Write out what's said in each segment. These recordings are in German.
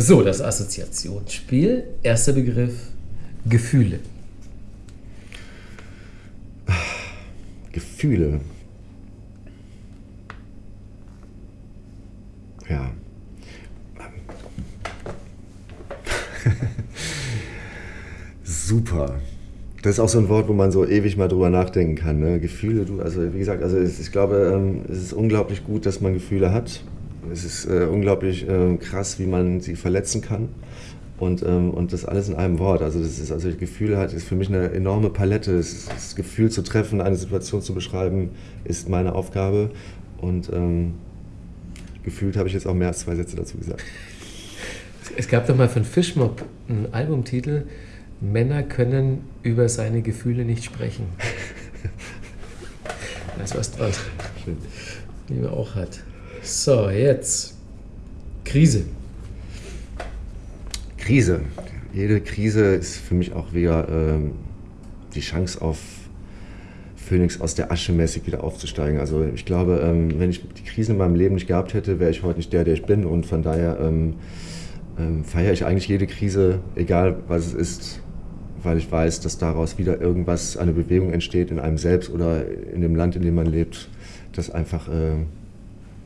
So, das Assoziationsspiel. Erster Begriff, Gefühle. Gefühle. Ja. Super. Das ist auch so ein Wort, wo man so ewig mal drüber nachdenken kann. Ne? Gefühle, du, also wie gesagt, also ich glaube, ähm, es ist unglaublich gut, dass man Gefühle hat. Es ist äh, unglaublich äh, krass, wie man sie verletzen kann. Und, ähm, und das alles in einem Wort. Also das ist, also Gefühle hat, ist für mich eine enorme Palette. Das, das Gefühl zu treffen, eine Situation zu beschreiben, ist meine Aufgabe. Und ähm, gefühlt habe ich jetzt auch mehr als zwei Sätze dazu gesagt. Es gab doch mal von Fishmob einen Albumtitel, Männer können über seine Gefühle nicht sprechen. da ist was dran. Schön. Die man auch hat. So, jetzt Krise. Krise. Jede Krise ist für mich auch wieder ähm, die Chance auf Phönix aus der Asche mäßig wieder aufzusteigen. Also ich glaube, ähm, wenn ich die Krisen in meinem Leben nicht gehabt hätte, wäre ich heute nicht der, der ich bin. Und von daher ähm, ähm, feiere ich eigentlich jede Krise, egal was es ist, weil ich weiß, dass daraus wieder irgendwas, eine Bewegung entsteht in einem selbst oder in dem Land, in dem man lebt, das einfach äh,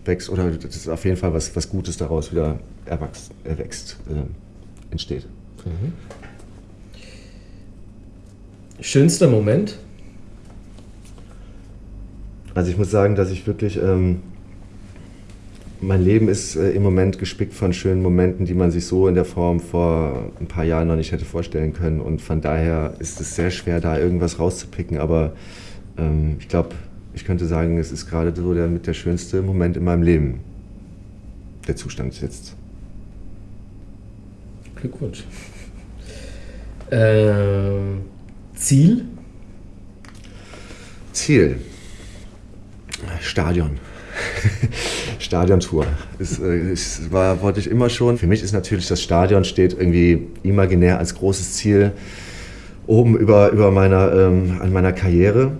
wächst oder das ist auf jeden Fall was, was Gutes daraus wieder erwachst, erwächst. Äh, entsteht. Mhm. Schönster Moment? Also ich muss sagen, dass ich wirklich, ähm, mein Leben ist äh, im Moment gespickt von schönen Momenten, die man sich so in der Form vor ein paar Jahren noch nicht hätte vorstellen können. Und von daher ist es sehr schwer, da irgendwas rauszupicken. Aber ähm, ich glaube, ich könnte sagen, es ist gerade so der mit der schönste Moment in meinem Leben. Der Zustand jetzt. Glückwunsch. Äh, Ziel? Ziel. Stadion. Stadiontour. Das, das äh, war, wollte ich immer schon. Für mich ist natürlich das Stadion steht irgendwie imaginär als großes Ziel oben über, über meiner, ähm, an meiner Karriere.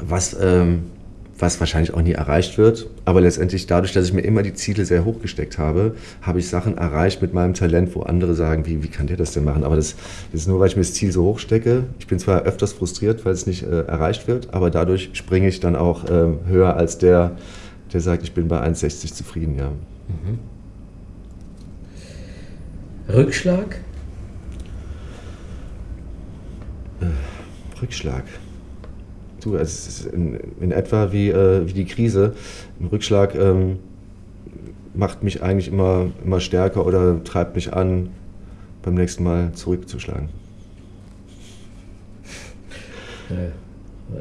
Was ähm, was wahrscheinlich auch nie erreicht wird. Aber letztendlich dadurch, dass ich mir immer die Ziele sehr hoch gesteckt habe, habe ich Sachen erreicht mit meinem Talent, wo andere sagen, wie, wie kann der das denn machen? Aber das, das ist nur, weil ich mir das Ziel so hoch stecke. Ich bin zwar öfters frustriert, weil es nicht äh, erreicht wird, aber dadurch springe ich dann auch äh, höher als der, der sagt, ich bin bei 1,60 zufrieden. Ja. Mhm. Rückschlag? Äh, Rückschlag du, es ist in, in etwa wie, äh, wie die Krise. Ein Rückschlag ähm, macht mich eigentlich immer, immer stärker oder treibt mich an, beim nächsten Mal zurückzuschlagen.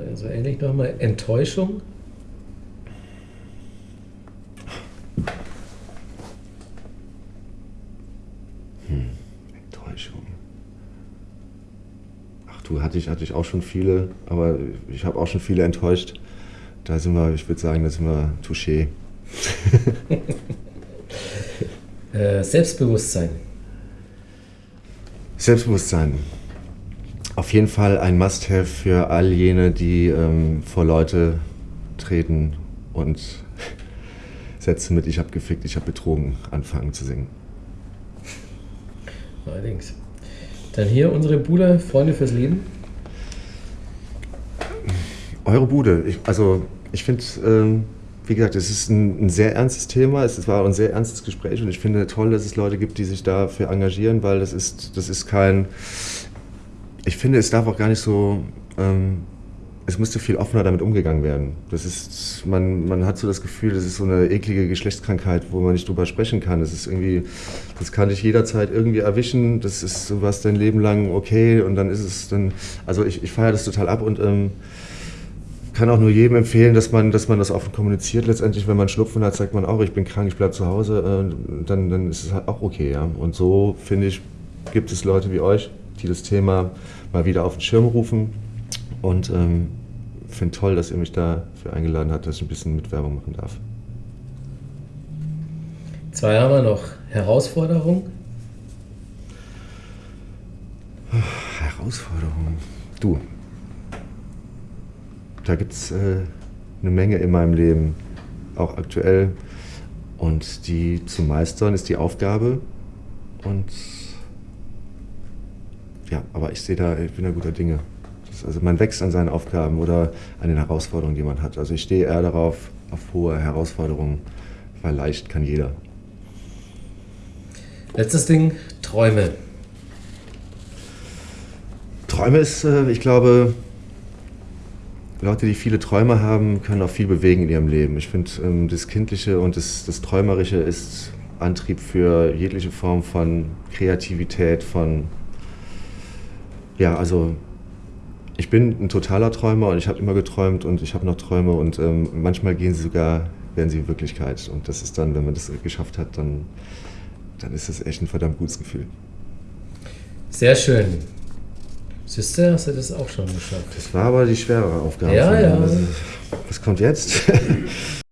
Also ähnlich nochmal Enttäuschung. Du, hatte ich, hatte ich auch schon viele, aber ich habe auch schon viele enttäuscht. Da sind wir, ich würde sagen, da sind wir touché. äh, Selbstbewusstsein. Selbstbewusstsein. Auf jeden Fall ein Must-Have für all jene, die ähm, vor Leute treten und Sätze mit Ich habe gefickt, ich habe betrogen anfangen zu singen. Allerdings. Dann hier unsere Bude, Freunde fürs Leben. Eure Bude. Ich, also ich finde, ähm, wie gesagt, es ist ein, ein, sehr ernstes Thema. Es war ein sehr ernstes Gespräch und ich finde toll, dass es Leute gibt, die sich dafür engagieren, weil das ist, das ist kein. Ich finde, es darf auch gar nicht so ähm, es müsste viel offener damit umgegangen werden. Das ist, man, man hat so das Gefühl, das ist so eine eklige Geschlechtskrankheit, wo man nicht drüber sprechen kann. Das ist irgendwie, das kann dich jederzeit irgendwie erwischen. Das ist sowas dein Leben lang okay und dann ist es dann, also ich, ich feiere das total ab und ähm, kann auch nur jedem empfehlen, dass man, dass man das offen kommuniziert. Letztendlich, wenn man Schnupfen hat, sagt man auch, ich bin krank, ich bleibe zu Hause, äh, dann, dann ist es halt auch okay. Ja? Und so, finde ich, gibt es Leute wie euch, die das Thema mal wieder auf den Schirm rufen, und ähm, finde toll, dass ihr mich dafür eingeladen habt, dass ich ein bisschen mit Werbung machen darf. Zwei haben wir noch. Herausforderung? Herausforderung. Du. Da gibt es äh, eine Menge in meinem Leben, auch aktuell. Und die zu meistern ist die Aufgabe. Und ja, aber ich sehe da, ich bin da guter Dinge. Also man wächst an seinen Aufgaben oder an den Herausforderungen, die man hat. Also ich stehe eher darauf, auf hohe Herausforderungen, weil leicht kann jeder. Letztes Ding, Träume. Träume ist, äh, ich glaube, Leute, die viele Träume haben, können auch viel bewegen in ihrem Leben. Ich finde, ähm, das Kindliche und das, das Träumerische ist Antrieb für jegliche Form von Kreativität, von ja, also ich bin ein totaler Träumer und ich habe immer geträumt und ich habe noch Träume und ähm, manchmal gehen sie sogar, werden sie Wirklichkeit. Und das ist dann, wenn man das geschafft hat, dann, dann ist das echt ein verdammt gutes Gefühl. Sehr schön. Siehst du, hast du das auch schon geschafft? Das war aber die schwere Aufgabe. Ja, ja. Was kommt jetzt?